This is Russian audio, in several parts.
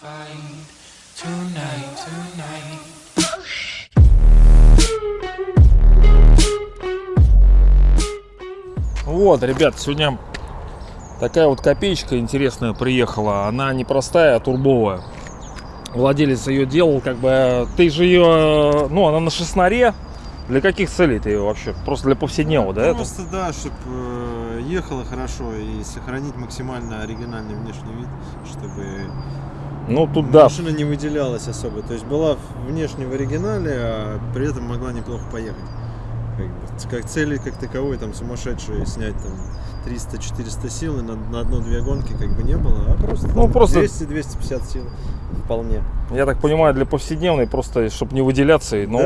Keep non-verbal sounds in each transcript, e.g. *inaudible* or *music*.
find tonight, tonight. Вот, ребят, сегодня такая вот копеечка интересная приехала. Она не простая, а турбовая. Владелец ее делал, как бы, ты же ее, ну, она на шестнаре. Для каких целей ты ее вообще? Просто для повседневного, да? это? Просто, да, чтобы ехала хорошо и сохранить максимально оригинальный внешний вид, чтобы Ну, тут да, машина не выделялась особо. То есть была внешне в оригинале, а при этом могла неплохо поехать. Как, цели как таковой, там сумасшедшие снять там 300-400 сил и на, на одну-две гонки как бы не было, а просто, Ну, там просто- 200-250 сил вполне. я так понимаю, для повседневной, просто, чтобы не выделяться, но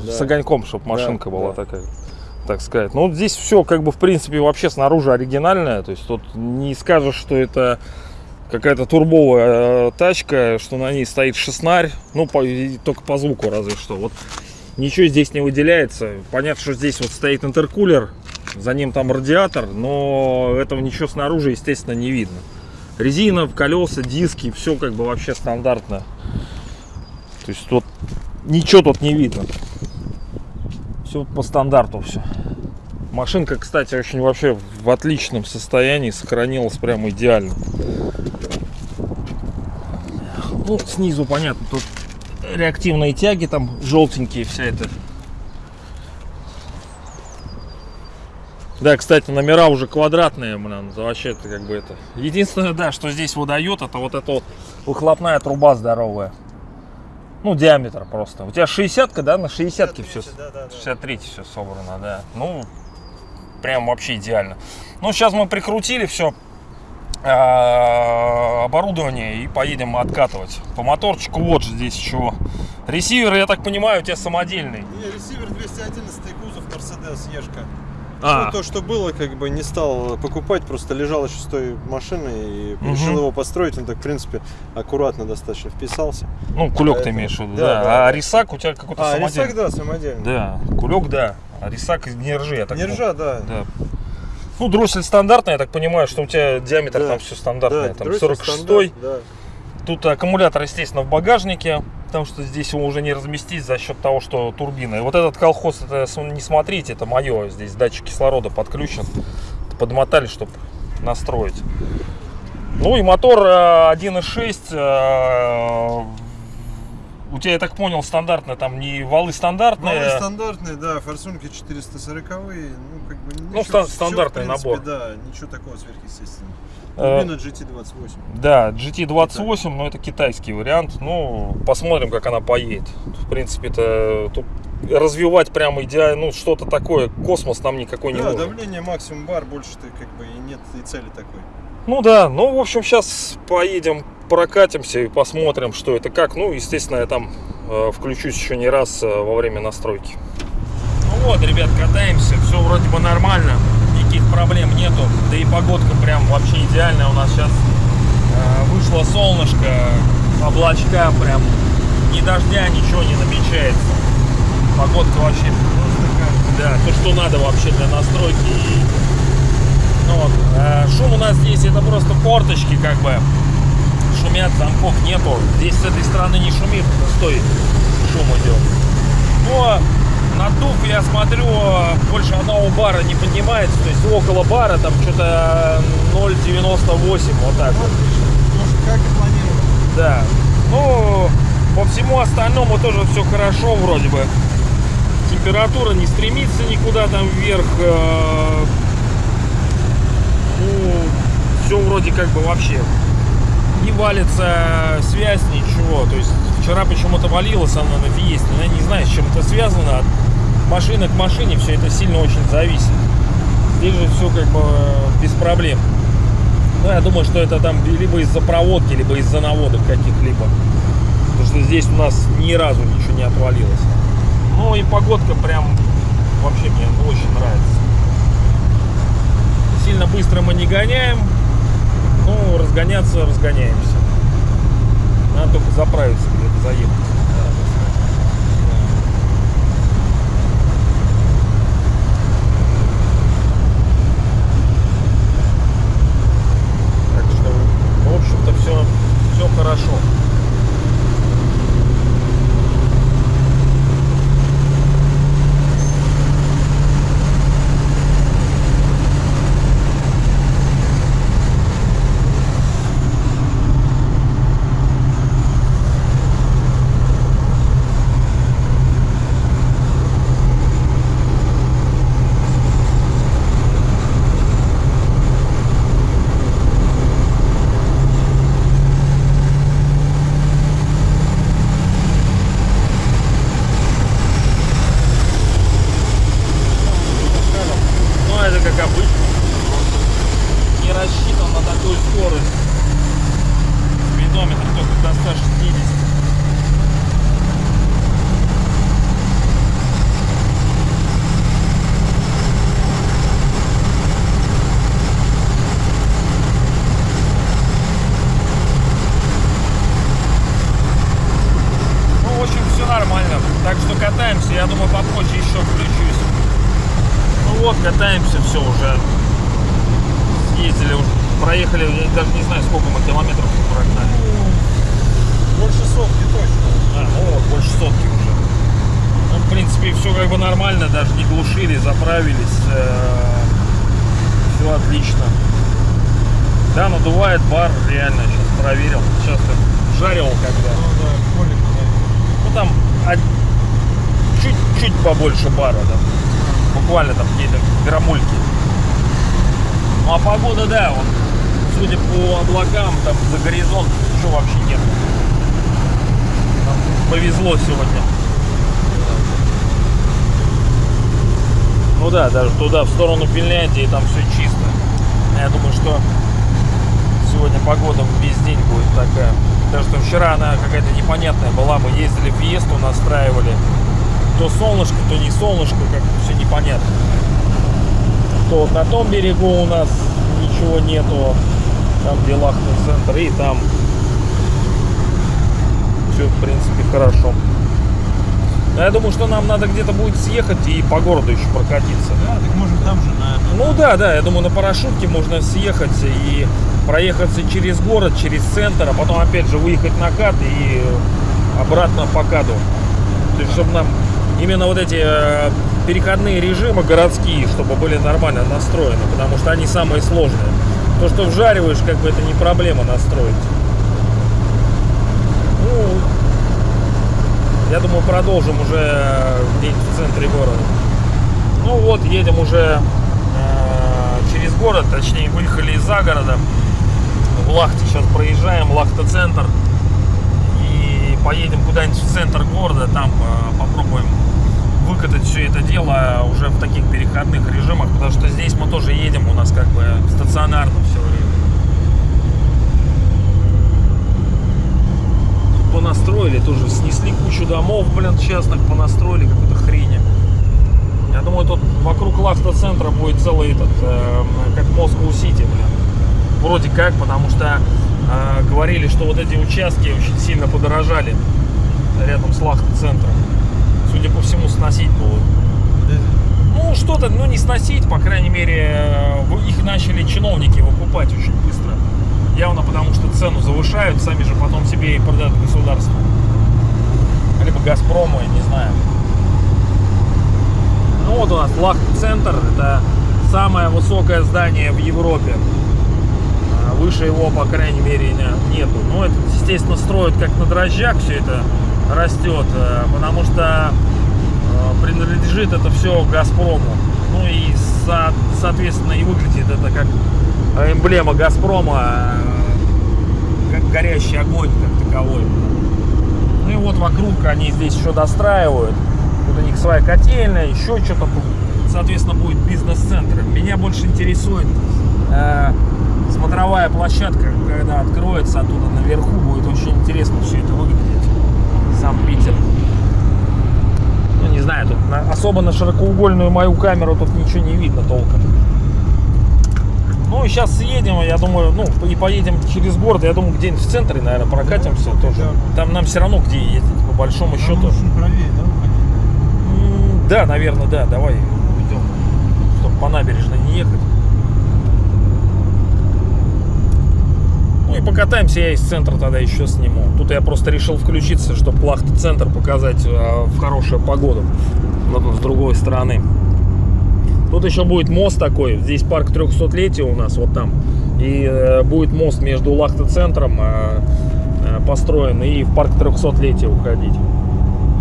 Да, да, с да. огоньком, чтобы машинка Да, была да. такая, так сказать. Ну, вот здесь все, как бы, в принципе, вообще снаружи оригинальное. То есть тут не скажешь, что это какая-то турбовая э, тачка, что на ней стоит шестнарь, ну, по- только по звуку разве что. Вот ничего здесь не выделяется. Понятно, что здесь вот стоит интеркулер, за ним там радиатор, но этого ничего снаружи, естественно, не видно. Резина, колеса, диски, все как бы вообще стандартно. То есть тут ничего тут не видно. Все по стандарту все. Машинка, кстати, очень вообще в отличном состоянии, сохранилась прямо идеально. Ну, снизу понятно, тут реактивные тяги, там желтенькие, вся эта. Да, кстати, номера уже квадратные, блин, вообще это как бы это. Единственное, да, что здесь выдает, это вот эта вот выхлопная труба здоровая. Ну, диаметр просто. У тебя 60-ка, да, на 60-ке все. Да, да, да. 63 все собрано, да. Ну, прям вообще идеально. Ну, сейчас мы прикрутили все оборудование и поедем откатывать. По моторчику вот же здесь чего. Ресивер, я так понимаю, у тебя самодельный. Не, ресивер 211 кузов Mercedes Ешка. А, Ну, то, что было, как бы не стал покупать, просто лежал еще с той машины и Мгм. решил его построить. Он так, в принципе, аккуратно достаточно вписался. ну, кулек ты поэтому- имеешь в виду, Да, да. да, а рисак у тебя какой-то А, самодельный. рисак, да, самодельный. Да, кулек, да. А рисак не ржи, я так Не ржа, да. Да. Ну, дроссель стандартная, я так понимаю, что у тебя диаметр Да. там все стандартное. Да, там дроссель 46 стандарт, да. Тут аккумулятор, естественно, в багажнике, потому что здесь его уже не разместить за счет того, что турбина. И вот этот колхоз, это не смотрите, это мое. Здесь датчик кислорода подключен. Подмотали, чтобы настроить. Ну и мотор э, 1.6. У тебя, я так понял, стандартно, там не валы стандартные. Валы стандартные, да, форсунки 440 ну, как бы... Ну, ничего- стандартный в принципе, набор. Да, ничего такого сверхъестественного. Э, Турбина GT28. Да, GT28, но это китайский вариант. Ну, посмотрим, как она поедет. В принципе-то тут развивать прямо идеально, ну, что-то такое, космос нам никакой не Да, нужен. давление максимум бар, больше ты как бы и нет и цели такой. Ну да, ну, в общем, сейчас поедем, прокатимся и посмотрим, что это как. Ну, естественно, я там э, включусь еще не раз э, во время настройки. Ну вот, ребят, катаемся, все вроде бы нормально, никаких проблем нету. Да и погодка прям вообще идеальная у нас сейчас. вышло солнышко, облачка прям, ни дождя, ничего не намечается. Погодка вообще да, то, что надо вообще для настройки. И, вот, э, шум у нас здесь это просто форточки, как бы. Шумят, замков нету. Здесь с этой стороны не шумит, пустой шум идет. Но надув, я смотрю, больше одного бара не поднимается. То есть около бара там что-то 0,98, вот так вот. Как и планировал. Да. Ну, по всему остальному тоже все хорошо вроде бы. Температура не стремится никуда там вверх. Все вроде как бы вообще не валится связь, ничего. То есть вчера почему-то валилась она на Фиесте. Я не знаю, с чем это связано. От машины к машине все это сильно очень зависит. Здесь же все как бы э, без проблем. Ну, я думаю, что это там либо из-за проводки, либо из-за наводок каких-либо. Потому что здесь у нас ни разу ничего не отвалилось. Ну и погодка прям вообще мне очень нравится. Сильно быстро мы не гоняем. Ну, разгоняться разгоняемся. Надо только заправиться где-то заехать. Так что, в общем-то, все, все хорошо. хорошо. Ну, это как обычно. Не рассчитан на такую скорость. Спидометр только до 160. Ну, в общем, все нормально. Так что катаемся. Я думаю, попозже еще включусь. Ну вот, катаемся, все уже. Съездили, уже, проехали, я даже не знаю, сколько мы километров прогнали. Больше сотки точно. А, вот, больше сотки уже. Ну, в принципе, все как бы нормально, даже не глушили, заправились. все отлично. Да, надувает бар, реально, сейчас проверил. Сейчас жарил когда. Ну да, колик, Ну там од- чуть-чуть побольше бара, да. Буквально там какие-то грамульки. Ну а погода, да, вот, судя по облакам, там за горизонт ничего вообще нет. Нам повезло сегодня. Ну да, даже туда, в сторону Финляндии, там все чисто. Я думаю, что сегодня погода весь день будет такая. Потому что вчера она какая-то непонятная была. Мы ездили в Фиесту, настраивали. То солнышко, то не солнышко, как все непонятно. То вот на том берегу у нас ничего нету. Там где Лахтный центр. И там все, в принципе, хорошо. Но я думаю, что нам надо где-то будет съехать и по городу еще прокатиться. Да, так можно там же на. Ну да, да, я думаю, на парашютке можно съехать и проехаться через город, через центр, а потом опять же выехать на кат и обратно по каду. То есть, чтобы нам именно вот эти э, переходные режимы городские, чтобы были нормально настроены, потому что они самые сложные. То, что вжариваешь, как бы это не проблема настроить. Ну, я думаю, продолжим уже э, где-нибудь в центре города. Ну вот, едем уже э, через город, точнее выехали из-за города. В Лахте сейчас проезжаем, Лахта-центр. И поедем куда-нибудь в центр города, там э, попробуем выкатать все это дело уже в таких переходных режимах, потому что здесь мы тоже едем, у нас как бы стационарно все время. Понастроили тоже, снесли кучу домов, блин, частных, понастроили какую-то хрень. Я думаю, тут вокруг Лахта-центра будет целый этот, э, как Москва-Сити, блин. Вроде как, потому что э, говорили, что вот эти участки очень сильно подорожали рядом с Лахта-центром. Судя по всему, сносить будут. Ну, что-то, ну, не сносить, по крайней мере, э, их начали чиновники выкупать очень быстро. Явно потому, что цену завышают, сами же потом себе и продают государству. Либо Газпрому, я не знаю. Ну вот у нас Лахт-центр, это самое высокое здание в Европе. А Выше его, по крайней мере, не- нету. Ну, это, естественно, строят как на дрожжах, все это растет, э, потому что принадлежит это все Газпрому. Ну и, со- соответственно, и выглядит это как эмблема Газпрома, э, как горящий огонь как таковой. Ну и вот вокруг они здесь еще достраивают. Тут у них своя котельная, еще что-то. Соответственно, будет бизнес-центр. Меня больше интересует э, смотровая площадка, когда откроется оттуда наверху. Будет очень интересно все это выглядеть. Сам Питер. Не знаю, тут на- особо на широкоугольную мою камеру тут ничего не видно толком. Ну и сейчас съедем, я думаю, ну и поедем через город, я думаю, где-нибудь в центре, наверное, прокатимся тоже. Там нам все равно где ездить, по большому счету. Нужно правее, да, Да, наверное, да, давай уйдем, чтобы по набережной не ехать. Ну и покатаемся, я из центра тогда еще сниму. Тут я просто решил включиться, чтобы Плахта-центр показать э, в хорошую погоду. Вот с другой стороны. Тут еще будет мост такой. Здесь парк 300-летия у нас, вот там. И э, будет мост между Лахта-центром э, э, построен и в парк 300-летия уходить.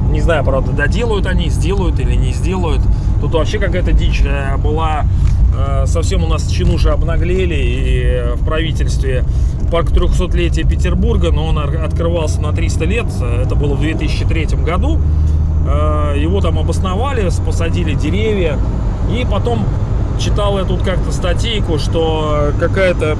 Не знаю, правда, доделают они, сделают или не сделают. Тут вообще какая-то дичь э, была. Э, совсем у нас чинуши обнаглели и в правительстве парк 300-летия Петербурга, но он открывался на 300 лет. Это было в 2003 году. Э, Его там обосновали, посадили деревья. И потом читал я тут как-то статейку, что какая-то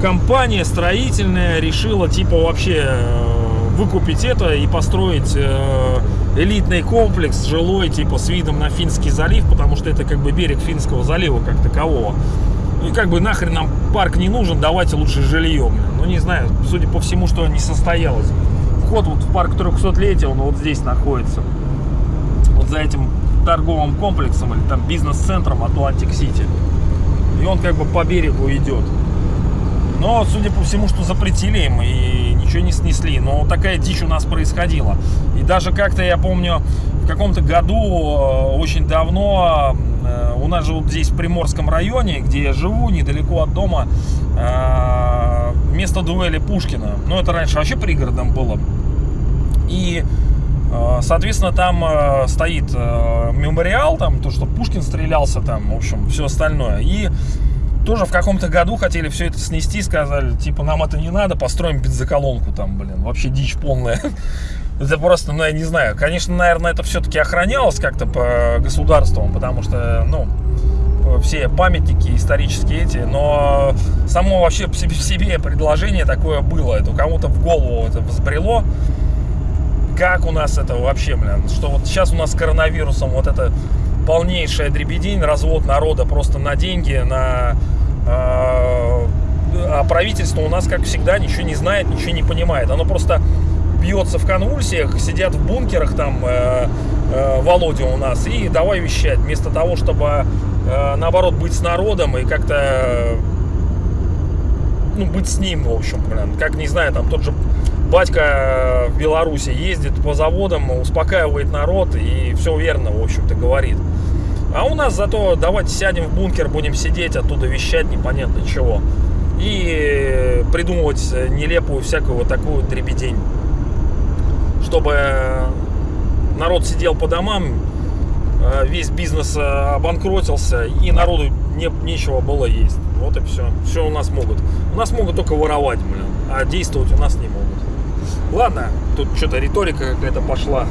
компания строительная решила типа вообще э, выкупить это и построить э, элитный комплекс жилой типа с видом на Финский залив, потому что это как бы берег Финского залива как такового. И как бы нахрен нам парк не нужен, давайте лучше жилье. Ну не знаю, судя по всему, что не состоялось. Вход вот в парк 300-летия, он вот здесь находится. Вот за этим торговым комплексом или там бизнес-центром Атлантик Сити. И он как бы по берегу идет. Но, судя по всему, что запретили им и ничего не снесли. Но такая дичь у нас происходила. И даже как-то, я помню, в каком-то году, э, очень давно, у нас же вот здесь в Приморском районе, где я живу, недалеко от дома, э, место дуэли Пушкина. Ну, это раньше вообще пригородом было. И, э, соответственно, там э, стоит э, мемориал, там, то, что Пушкин стрелялся там, в общем, все остальное. И тоже в каком-то году хотели все это снести, сказали, типа, нам это не надо, построим бензоколонку там, блин, вообще дичь полная. *laughs* Это просто, ну, я не знаю, конечно, наверное, это все-таки охранялось как-то по государствам, потому что, ну, все памятники исторические эти, но само вообще в себе, себе предложение такое было, это кому-то в голову это взбрело, как у нас это вообще, блин, что вот сейчас у нас с коронавирусом вот это полнейшая дребедень, развод народа просто на деньги, на... э, а правительство у нас, как всегда, ничего не знает, ничего не понимает. Оно просто бьется в конвульсиях, сидят в бункерах там, э, э, Володя у нас, и давай вещать, вместо того, чтобы, э, наоборот, быть с народом и как-то, э, ну, быть с ним, в общем, блин, как, не знаю, там тот же батька в Беларуси ездит по заводам, успокаивает народ и все верно, в общем-то, говорит. А у нас зато давайте сядем в бункер, будем сидеть, оттуда вещать непонятно чего. И придумывать нелепую всякую вот такую дребедень. Чтобы народ сидел по домам, э, весь бизнес э, обанкротился, и народу не, нечего было есть. Вот и все. Все у нас могут. У нас могут только воровать, блин, а действовать у нас не могут. Ладно, тут что-то риторика какая-то пошла.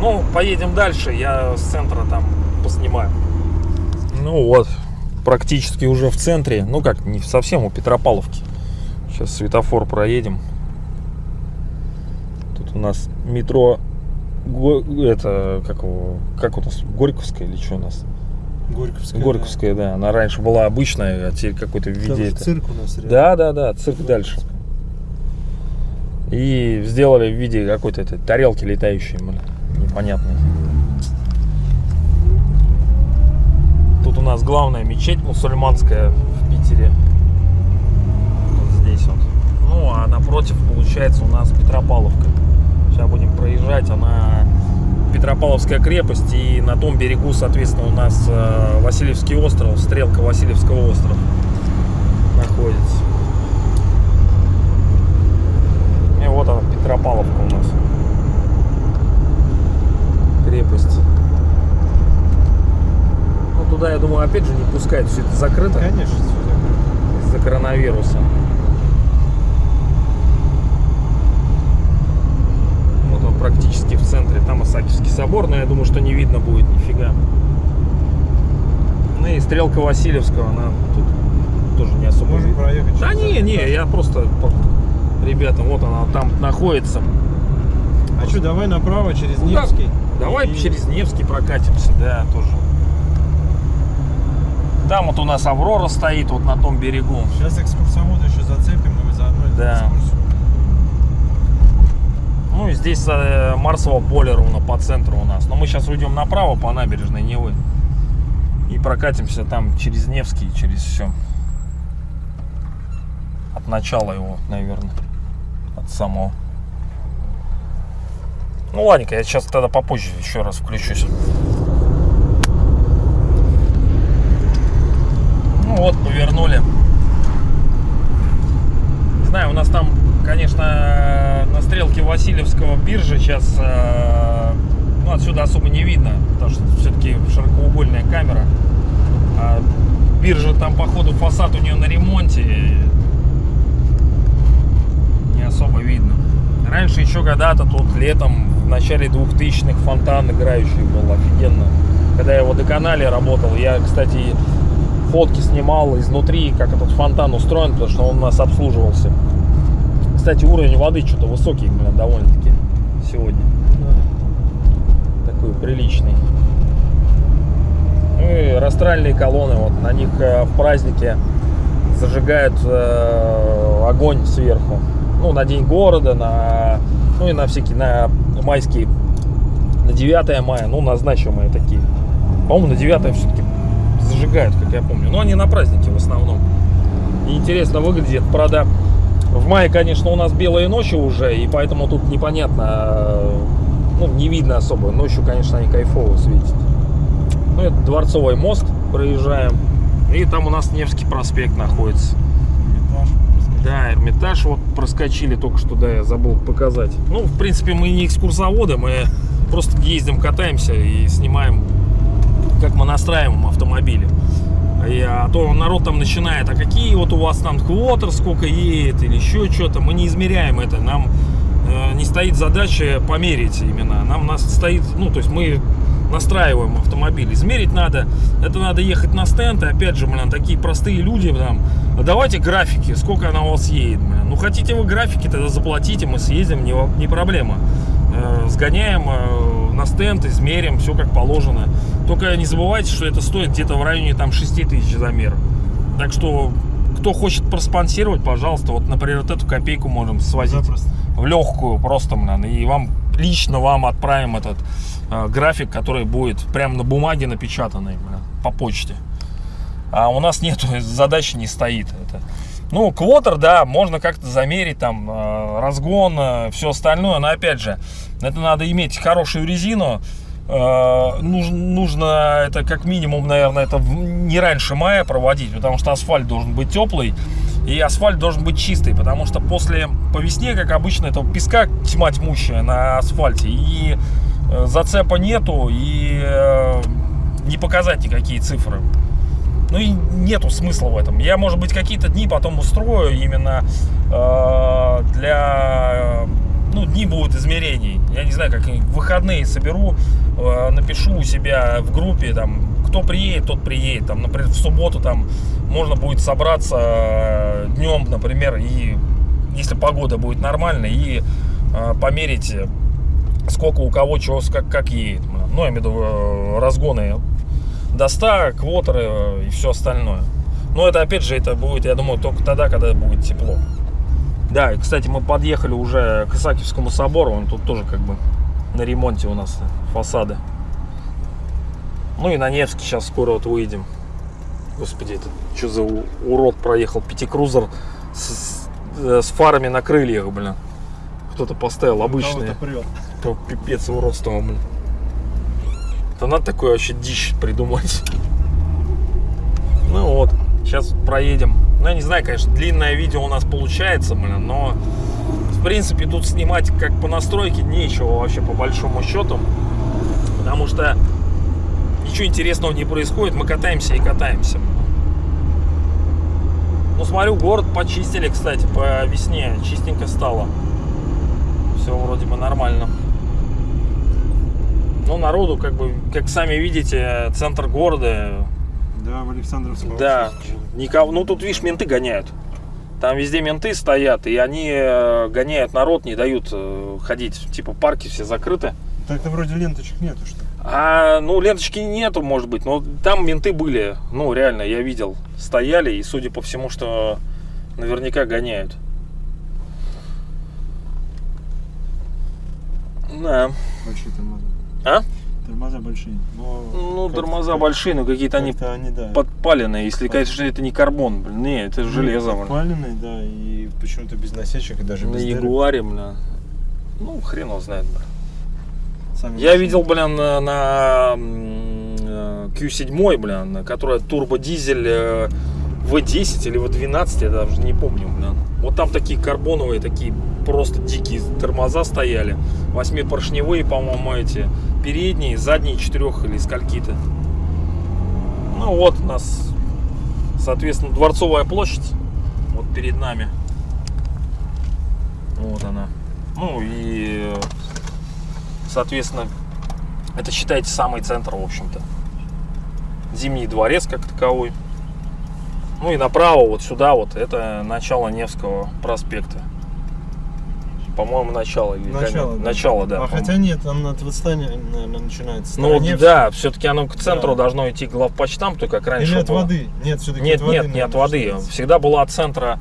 Ну, поедем дальше, я с центра там поснимаю. Ну вот, практически уже в центре. Ну как, не совсем у Петропавловки. Сейчас светофор проедем. Тут у нас метро... Это, как, его, как у нас, Горьковская или что у нас? Горьковская. Горьковская, да. Она раньше была обычная, а теперь какой-то в да. Виде... это- цирк у нас рядом. Да, да, да, цирк дальше. И сделали в виде какой-то этой тарелки летающей, блин, непонятной. Тут у нас главная мечеть мусульманская в Питере. Вот здесь вот. Ну, а напротив, получается, у нас Петропавловка. Сейчас будем проезжать, она Петропавловская крепость, и на том берегу, соответственно, у нас э, Васильевский остров, стрелка Васильевского острова находится. И вот она, Петропавловка у нас. Крепость. Ну, туда, я думаю, опять же не пускают, все это закрыто Конечно, сюда. из-за коронавируса. Вот он практически в центре, там Исаакиевский собор, но я думаю, что не видно будет нифига. Ну и стрелка Васильевского, она тут тоже не особо Можем проехать. Да не, не, я просто ребята, вот она там находится. А что, давай направо через Ну, да. Невский. Давай И- через Невский прокатимся, да, тоже. Там вот у нас Аврора стоит, вот на том берегу. Сейчас экскурсовода еще зацепим и заодно Да. экскурсию. Ну здесь э, Марсово поле ровно по центру у нас. Но мы сейчас уйдем направо по набережной Невы. И прокатимся там через Невский, через все. От начала его, наверное, от самого. Ну ладненько, я сейчас тогда попозже еще раз включусь. Ну вот, повернули. Не знаю, у нас там, конечно, на стрелке Васильевского биржи сейчас, э, ну, отсюда особо не видно, потому что все-таки широкоугольная камера. А биржа там, походу, фасад у нее на ремонте. Не особо видно. Раньше еще когда-то тут летом, в начале 2000-х, фонтан играющий был офигенно. Когда я в водоканале работал, я, кстати, фотки снимал изнутри, как этот фонтан устроен, потому что он у нас обслуживался. Кстати, уровень воды что-то высокий, блин, довольно-таки сегодня. Такой приличный. Ну и растральные колонны, вот на них э, в празднике зажигают э, огонь сверху. Ну, на День города, на, ну и на всякие, на майские, на 9 мая, ну, на значимые такие. По-моему, на 9 все-таки зажигают, как я помню. Но они на праздники в основном. И интересно выглядит, правда, в мае, конечно, у нас белые ночи уже, и поэтому тут непонятно, ну, не видно особо. Ночью, конечно, они кайфово светят. Ну, это Дворцовый мост проезжаем. И там у нас Невский проспект находится. Да, Эрмитаж вот проскочили только что, да, я забыл показать. Ну, в принципе, мы не экскурсоводы, мы просто ездим, катаемся и снимаем, как мы настраиваем автомобили. И, а то народ там начинает, а какие вот у вас там квотер, сколько едет или еще что-то. Мы не измеряем это, нам э, не стоит задача померить именно. Нам нас стоит, ну, то есть мы настраиваем автомобиль. Измерить надо, это надо ехать на стенд, и опять же, блин, такие простые люди, там, «А давайте графики, сколько она у вас едет, блин. Ну, хотите вы графики, тогда заплатите, мы съездим, не, не проблема. Э, сгоняем э, на стенд, измерим, все как положено. Только не забывайте, что это стоит где-то в районе там 6 тысяч замер. Так что, кто хочет проспонсировать, пожалуйста, вот, например, вот эту копейку можем свозить Запросто. в легкую просто, блин, и вам лично вам отправим этот э, график, который будет прямо на бумаге напечатанный, блин, по почте. А у нас нету, *laughs* задачи не стоит это. Ну, квотер, да, можно как-то замерить, там, э, разгон, все остальное, но опять же, это надо иметь хорошую резину, Э, нужно, нужно это как минимум, наверное, это не раньше мая проводить, потому что асфальт должен быть теплый и асфальт должен быть чистый, потому что после по весне, как обычно, этого песка тьма тьмущая на асфальте и э, зацепа нету и э, не показать никакие цифры. Ну и нету смысла в этом. Я, может быть, какие-то дни потом устрою именно для... Ну, дни будут измерений. Я не знаю, как выходные соберу, э, напишу у себя в группе, там, кто приедет, тот приедет. Там, например, в субботу там можно будет собраться днем, например, и если погода будет нормальная, и э, померить, сколько у кого чего, как, как едет. Ну, я имею в виду э, разгоны до 100, квотеры э, и все остальное. Но это, опять же, это будет, я думаю, только тогда, когда будет тепло. Да, и, кстати, мы подъехали уже к Исаакиевскому собору, он тут тоже как бы на ремонте у нас фасады. Ну и на Невский сейчас скоро вот выйдем. Господи, это что за урод проехал? Пятикрузер с, с- э, с фарами на крыльях, блин. Кто-то поставил обычные. Кого-то прет. То пипец уродство, блин. Да надо такое вообще дичь придумать. Ну вот, сейчас проедем. Ну, я не знаю, конечно, длинное видео у нас получается, блин, но в принципе тут снимать как по настройке нечего вообще по большому счету. Потому что ничего интересного не происходит, мы катаемся и катаемся. Ну, смотрю, город почистили, кстати, по весне. Чистенько стало. Все вроде бы нормально. Ну, народу, как бы, как сами видите, центр города. Да, в Александровском. Да, никого. Ну, тут, видишь, менты гоняют. Там везде менты стоят, и они э, гоняют народ, не дают э, ходить. Типа парки все закрыты. Так-то вроде ленточек нету, что ли? А, ну, ленточки нету, может быть, но там менты были. Ну, реально, я видел. Стояли, и судя по всему, что наверняка гоняют. Да. Вообще там надо. А? Тормоза большие. Но Ну, тормоза большие, но какие-то они они, да. подпаленные. Если, конечно, это не карбон, блин. Не, это железо, блин. Подпаленные, да, и почему-то без насечек и даже На без дырок. Ягуаре, бля. Ну, хрен его знает, бля. Сами Я видел, блин, на, на э, Q7, блин, которая турбодизель э, V10 или V12, я даже не помню, блин. Вот там такие карбоновые, такие просто дикие тормоза стояли. Восьмипоршневые, по-моему, эти. Передние, задние четырех или скольки-то. Ну вот у нас, соответственно, Дворцовая площадь. Вот перед нами. Вот она. Ну и, соответственно, это считайте самый центр, в общем-то. Зимний дворец как таковой. Ну и направо вот сюда вот, это начало Невского проспекта. По-моему, начало или Начало, конец. да. Начало, да. А хотя нет, там от восстания, наверное, начинается. Ну Староневск. да, все-таки оно к центру Да. должно идти главпочтамту, как раньше Или от было. воды? Нет, все-таки Нет, от воды. нет, не от воды. начинается. Всегда была от центра,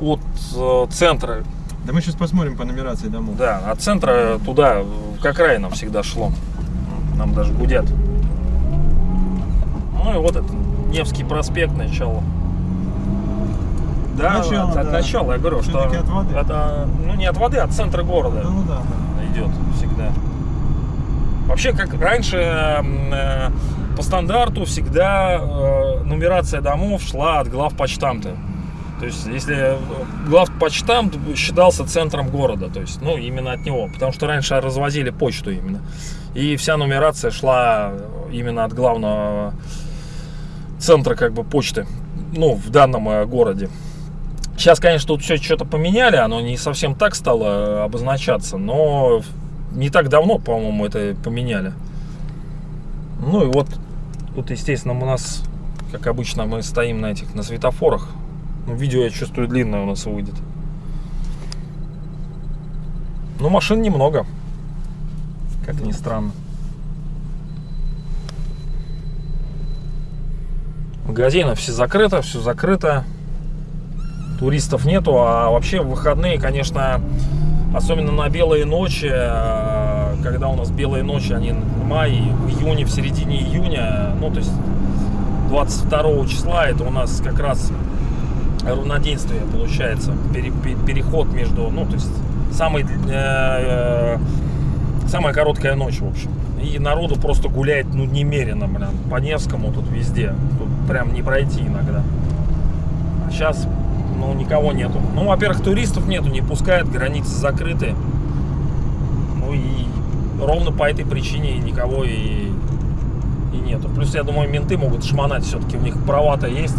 от э, центра, Да мы сейчас посмотрим по нумерации домов. да, от центра туда, к окраинам всегда шло. Нам даже гудят. Ну и вот это Невский проспект, начало. Да, Начало, от, от да. начала, я говорю, что от воды. это, ну не от воды, а от центра города Ну да, да. идет всегда. Вообще, как раньше э, по стандарту всегда э, нумерация домов шла от главпочтамта. То есть, если э, главпочтамт считался центром города, то есть, ну, именно от него, потому что раньше развозили почту именно. И вся нумерация шла именно от главного центра, как бы, почты, ну, в данном э, городе. Сейчас, конечно, тут все что-то поменяли, оно не совсем так стало э, обозначаться, но не так давно, по-моему, это поменяли. Ну и вот, тут, естественно, у нас, как обычно, мы стоим на этих, на светофорах. Ну, видео, я чувствую, длинное у нас выйдет. Ну, машин немного, как ни странно. Магазины все закрыто, все закрыто. Туристов нету, а вообще в выходные, конечно, особенно на белые ночи, э, когда у нас белые ночи, они в мае, в июне, в середине июня, ну, то есть 22 числа, это у нас как раз равноденствие получается, пере- пе- переход между, ну, то есть самый, э, самая короткая ночь, в общем. И народу просто гуляет, ну, немерено, блин, по Невскому тут везде, тут прям не пройти иногда. А сейчас, ну, никого нету. Ну, во-первых, туристов нету, не пускают, границы закрыты. Ну и ровно по этой причине никого и, и нету. Плюс, я думаю, менты могут шмонать все-таки, у них права-то есть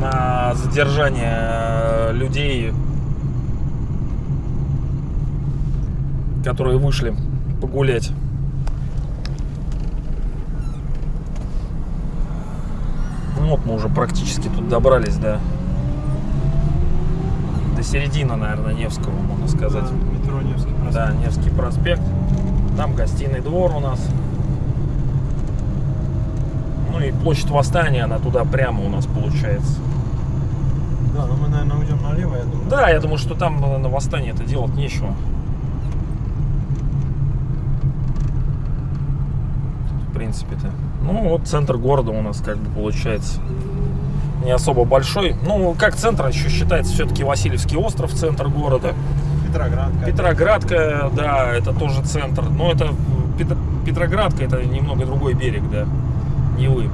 на задержание э, людей, которые вышли погулять. Ну вот мы уже практически тут добрались, да. До середины, наверное, Невского, можно сказать. Да, метро Невский проспект. Да, Невский проспект. Там гостиный двор у нас. Ну и площадь Восстания, она туда прямо у нас получается. Да, ну мы, наверное, уйдем налево, я думаю. Да, я думаю, что там на на Восстании это делать нечего. В принципе-то. Ну, вот центр города у нас как бы получается не особо большой. Ну, как центр еще считается все-таки Васильевский остров, центр города. Петроградка. Петроградка, да, это тоже центр. Но это Пет- Петроградка, это немного другой берег, да, Невы.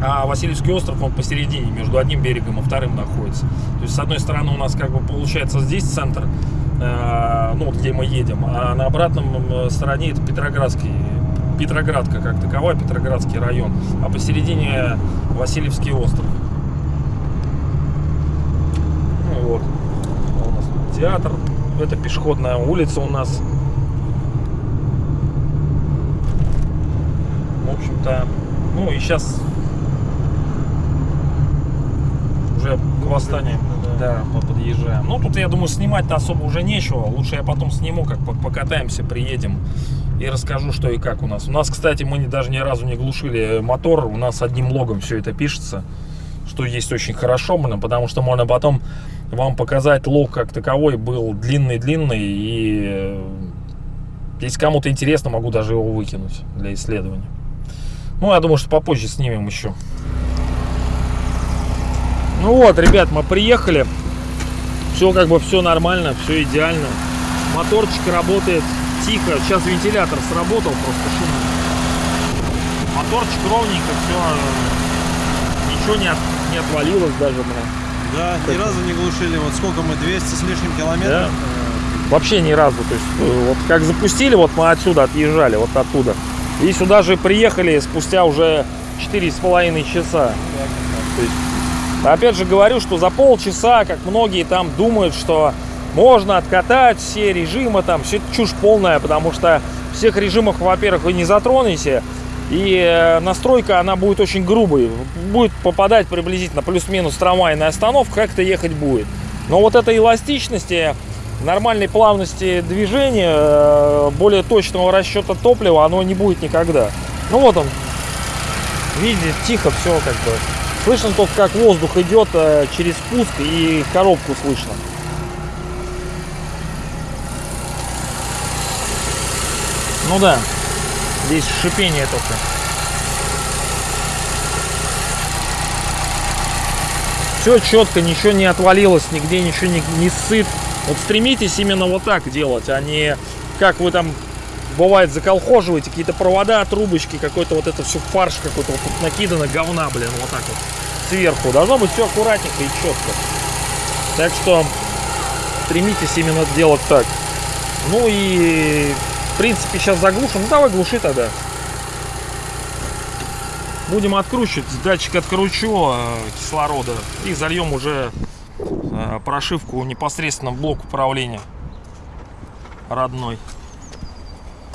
А Васильевский остров, он посередине, между одним берегом и вторым находится. То есть, с одной стороны, у нас как бы получается здесь центр, э, ну, вот где мы едем, а на обратном стороне это Петроградский, Петроградка как таковая, Петроградский район, а посередине Васильевский остров. Ну вот. У нас театр. Это пешеходная улица у нас. В общем-то, ну и сейчас уже к восстанию да, по- подъезжаем. Ну тут, я думаю, снимать-то особо уже нечего. Лучше я потом сниму, как по- покатаемся, приедем и расскажу, что и как у нас. У нас, кстати, мы не- даже ни разу не глушили мотор. У нас одним логом все это пишется, что есть очень хорошо, потому что можно потом вам показать лог как таковой был длинный-длинный и э, Если кому-то интересно, могу даже его выкинуть для исследования. Ну, я думаю, что попозже снимем еще. Ну вот, ребят, мы приехали. Все как бы все нормально, все идеально. Моторчик работает тихо. Сейчас вентилятор сработал, просто шумно. Моторчик ровненько, все. Ничего не, от- не отвалилось даже, бля. Да, ни разу не глушили. Вот сколько мы, 200 с лишним километров? Да. э, Вообще ни разу. То есть, э, вот как запустили, вот мы отсюда отъезжали, вот оттуда. И сюда же приехали спустя уже четыре с половиной часа. То есть, опять же говорю, что за полчаса, как многие там думают, что можно откатать все режимы, там, все это чушь полная, потому что всех режимов, во-первых, вы не затронете, и э, настройка, она будет очень грубой, будет попадать приблизительно плюс-минус трамвайная остановка, как-то ехать будет. Но вот этой эластичности, нормальной плавности движения, э, более точного расчета топлива, оно не будет никогда. Ну вот он, видите, тихо все как бы. Слышно только, как воздух идет э, через спуск и коробку слышно. Ну да, здесь шипение только. Все четко, ничего не отвалилось, нигде ничего не, не сыт. Вот стремитесь именно вот так делать, а не как вы там бывает заколхоживаете какие-то провода, трубочки, какой-то вот это все фарш какой-то вот тут накидано говна, блин, вот так вот сверху. Должно быть все аккуратненько и четко. Так что стремитесь именно делать так. Ну и в принципе сейчас заглушим. Ну давай глуши тогда. Будем откручивать. Датчик откручу э, кислорода и зальем уже э, прошивку непосредственно в блок управления родной.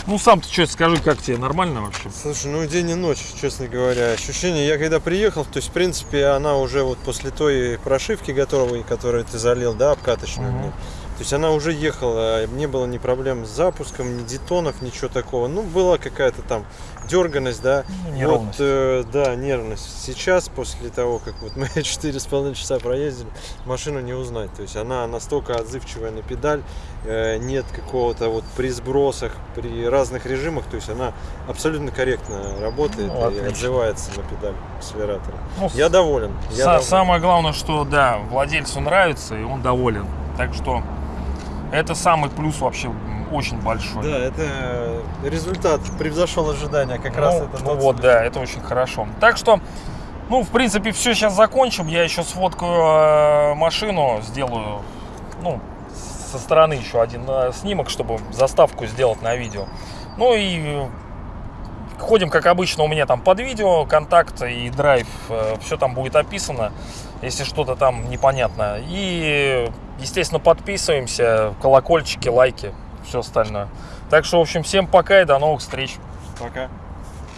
Ну сам ты что скажи, как тебе нормально вообще? Слушай, ну день и ночь, честно говоря. Ощущение, я когда приехал, то есть, в принципе, она уже вот после той прошивки готовой, которую ты залил, да, обкаточную Мгм. То есть она уже ехала, не было ни проблем с запуском, ни детонов, ничего такого. Ну, была какая-то там дерганность, да. Ну, неровность. Вот, э, да, нервность. Сейчас, после того, как вот мы *laughs* четыре с половиной часа проездили, машину не узнать. То есть она настолько отзывчивая на педаль, э, нет какого-то вот при сбросах, при разных режимах, то есть она абсолютно корректно работает Ну, и отзывается на педаль акселератора. Ну, Я доволен. Я доволен. Самое главное, что да, владельцу нравится и он доволен. Так что это самый плюс вообще очень большой. Да, это результат превзошел ожидания. Как ну, раз это ну вот, да, это очень хорошо. Так что, ну, в принципе, все сейчас закончим. Я еще сфоткаю э, машину, сделаю, ну, со стороны еще один э, снимок, чтобы заставку сделать на видео. Ну и э, ходим, как обычно, у меня там под видео, контакт и драйв, все там будет описано, если что-то там непонятно. И, естественно, подписываемся, колокольчики, лайки, все остальное. Так что, в общем, всем пока и до новых встреч. Пока.